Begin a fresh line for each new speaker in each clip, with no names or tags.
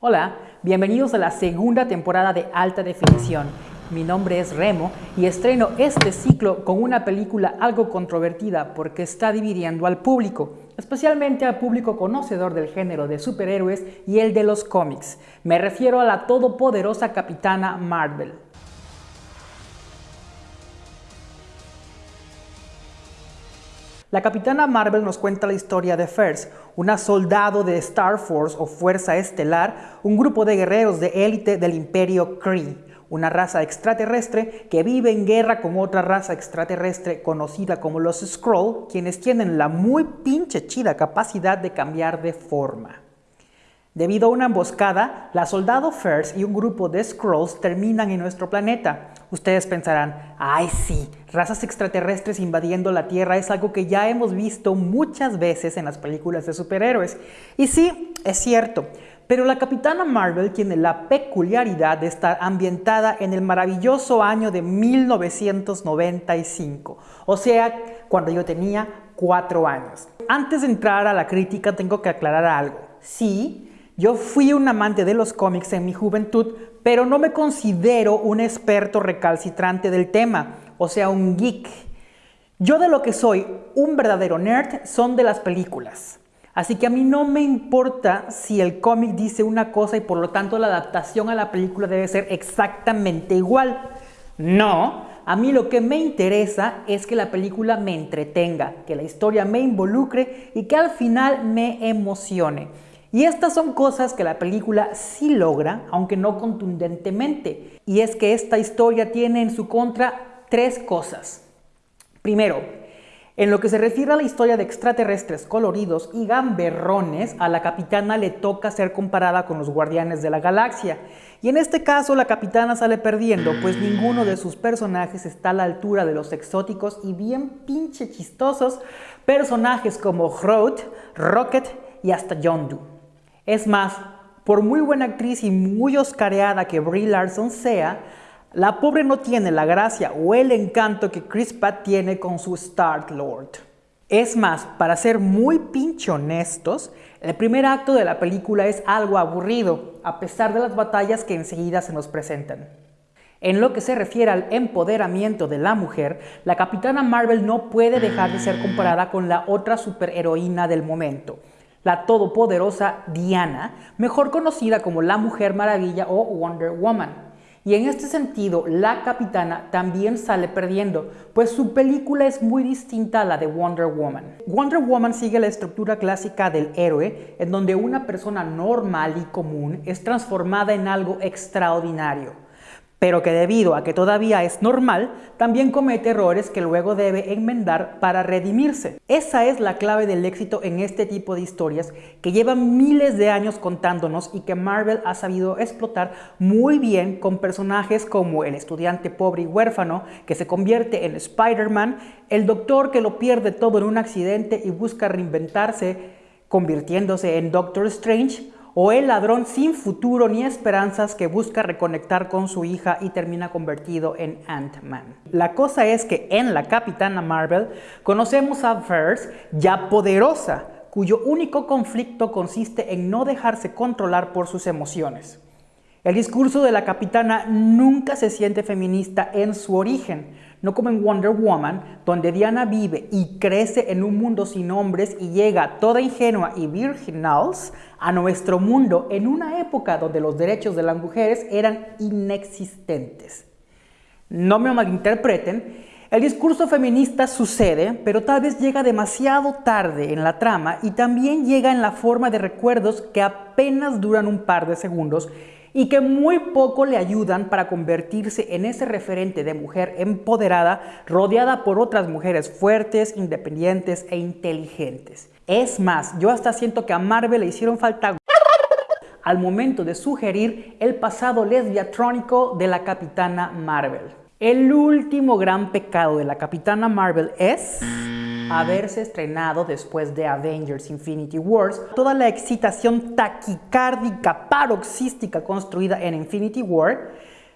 Hola, bienvenidos a la segunda temporada de Alta Definición. Mi nombre es Remo y estreno este ciclo con una película algo controvertida porque está dividiendo al público, especialmente al público conocedor del género de superhéroes y el de los cómics. Me refiero a la todopoderosa Capitana Marvel. La Capitana Marvel nos cuenta la historia de First, una soldado de Star Force o Fuerza Estelar, un grupo de guerreros de élite del Imperio Kree una raza extraterrestre que vive en guerra con otra raza extraterrestre conocida como los Skrull, quienes tienen la muy pinche chida capacidad de cambiar de forma. Debido a una emboscada, la soldado First y un grupo de Skrulls terminan en nuestro planeta. Ustedes pensarán, ay sí, razas extraterrestres invadiendo la Tierra es algo que ya hemos visto muchas veces en las películas de superhéroes. Y sí, es cierto, pero la Capitana Marvel tiene la peculiaridad de estar ambientada en el maravilloso año de 1995, o sea, cuando yo tenía cuatro años. Antes de entrar a la crítica tengo que aclarar algo. Sí, yo fui un amante de los cómics en mi juventud, pero no me considero un experto recalcitrante del tema, o sea, un geek. Yo de lo que soy un verdadero nerd son de las películas. Así que a mí no me importa si el cómic dice una cosa y por lo tanto la adaptación a la película debe ser exactamente igual. No, a mí lo que me interesa es que la película me entretenga, que la historia me involucre y que al final me emocione. Y estas son cosas que la película sí logra, aunque no contundentemente. Y es que esta historia tiene en su contra tres cosas. Primero, en lo que se refiere a la historia de extraterrestres coloridos y gamberrones, a la capitana le toca ser comparada con los guardianes de la galaxia. Y en este caso la capitana sale perdiendo, pues ninguno de sus personajes está a la altura de los exóticos y bien pinche chistosos personajes como Groot, Rocket y hasta Yondu. Es más, por muy buena actriz y muy oscareada que Brie Larson sea, la pobre no tiene la gracia o el encanto que Chris Pratt tiene con su Star-Lord. Es más, para ser muy pinche honestos, el primer acto de la película es algo aburrido, a pesar de las batallas que enseguida se nos presentan. En lo que se refiere al empoderamiento de la mujer, la Capitana Marvel no puede dejar de ser comparada con la otra superheroína del momento, la todopoderosa Diana, mejor conocida como la Mujer Maravilla o Wonder Woman. Y en este sentido, la capitana también sale perdiendo, pues su película es muy distinta a la de Wonder Woman. Wonder Woman sigue la estructura clásica del héroe, en donde una persona normal y común es transformada en algo extraordinario pero que debido a que todavía es normal, también comete errores que luego debe enmendar para redimirse. Esa es la clave del éxito en este tipo de historias que llevan miles de años contándonos y que Marvel ha sabido explotar muy bien con personajes como el estudiante pobre y huérfano que se convierte en Spider-Man, el doctor que lo pierde todo en un accidente y busca reinventarse convirtiéndose en Doctor Strange, o el ladrón sin futuro ni esperanzas que busca reconectar con su hija y termina convertido en Ant-Man. La cosa es que en la Capitana Marvel conocemos a First ya poderosa, cuyo único conflicto consiste en no dejarse controlar por sus emociones. El discurso de la capitana nunca se siente feminista en su origen, no como en Wonder Woman, donde Diana vive y crece en un mundo sin hombres y llega toda ingenua y virginals a nuestro mundo en una época donde los derechos de las mujeres eran inexistentes. No me malinterpreten, el discurso feminista sucede, pero tal vez llega demasiado tarde en la trama y también llega en la forma de recuerdos que apenas duran un par de segundos y que muy poco le ayudan para convertirse en ese referente de mujer empoderada rodeada por otras mujeres fuertes, independientes e inteligentes. Es más, yo hasta siento que a Marvel le hicieron falta al momento de sugerir el pasado lesbiatrónico de la Capitana Marvel. El último gran pecado de la Capitana Marvel es haberse estrenado después de Avengers Infinity Wars, toda la excitación taquicárdica paroxística construida en Infinity War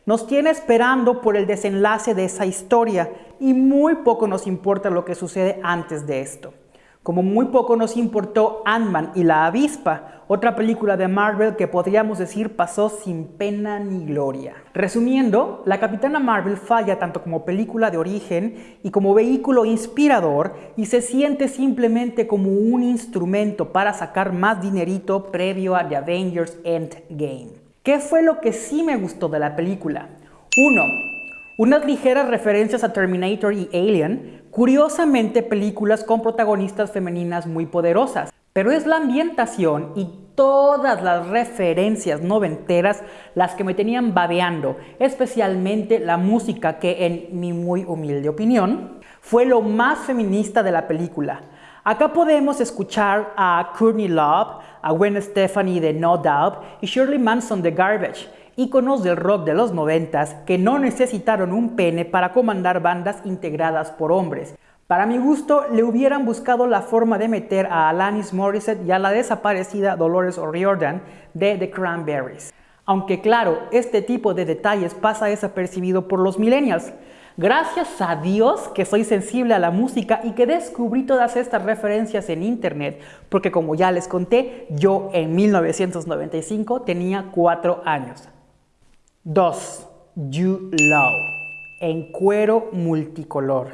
nos tiene esperando por el desenlace de esa historia y muy poco nos importa lo que sucede antes de esto. Como muy poco nos importó Ant-Man y la avispa otra película de Marvel que podríamos decir pasó sin pena ni gloria. Resumiendo, la Capitana Marvel falla tanto como película de origen y como vehículo inspirador y se siente simplemente como un instrumento para sacar más dinerito previo a The Avengers Endgame. ¿Qué fue lo que sí me gustó de la película? 1. Unas ligeras referencias a Terminator y Alien, curiosamente películas con protagonistas femeninas muy poderosas. Pero es la ambientación y todas las referencias noventeras las que me tenían babeando, especialmente la música que en mi muy humilde opinión fue lo más feminista de la película. Acá podemos escuchar a Courtney Love, a Gwen Stefani de No Doubt y Shirley Manson de Garbage, íconos del rock de los noventas que no necesitaron un pene para comandar bandas integradas por hombres. Para mi gusto, le hubieran buscado la forma de meter a Alanis Morissette y a la desaparecida Dolores O'Riordan de The Cranberries. Aunque claro, este tipo de detalles pasa desapercibido por los millennials. Gracias a Dios que soy sensible a la música y que descubrí todas estas referencias en internet, porque como ya les conté, yo en 1995 tenía 4 años. 2. You Love, en cuero multicolor.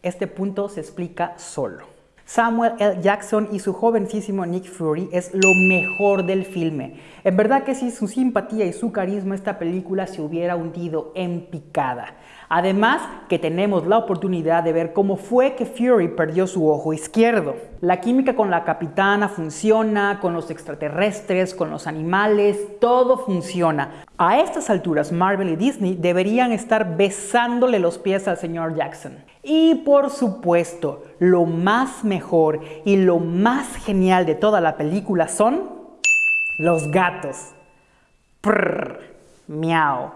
Este punto se explica solo. Samuel L. Jackson y su jovencísimo Nick Fury es lo mejor del filme. En verdad que sin su simpatía y su carisma esta película se hubiera hundido en picada. Además que tenemos la oportunidad de ver cómo fue que Fury perdió su ojo izquierdo. La química con la capitana funciona, con los extraterrestres, con los animales, todo funciona. A estas alturas Marvel y Disney deberían estar besándole los pies al señor Jackson. Y por supuesto, lo más mejor y lo más genial de toda la película son los gatos. Prrr, miau.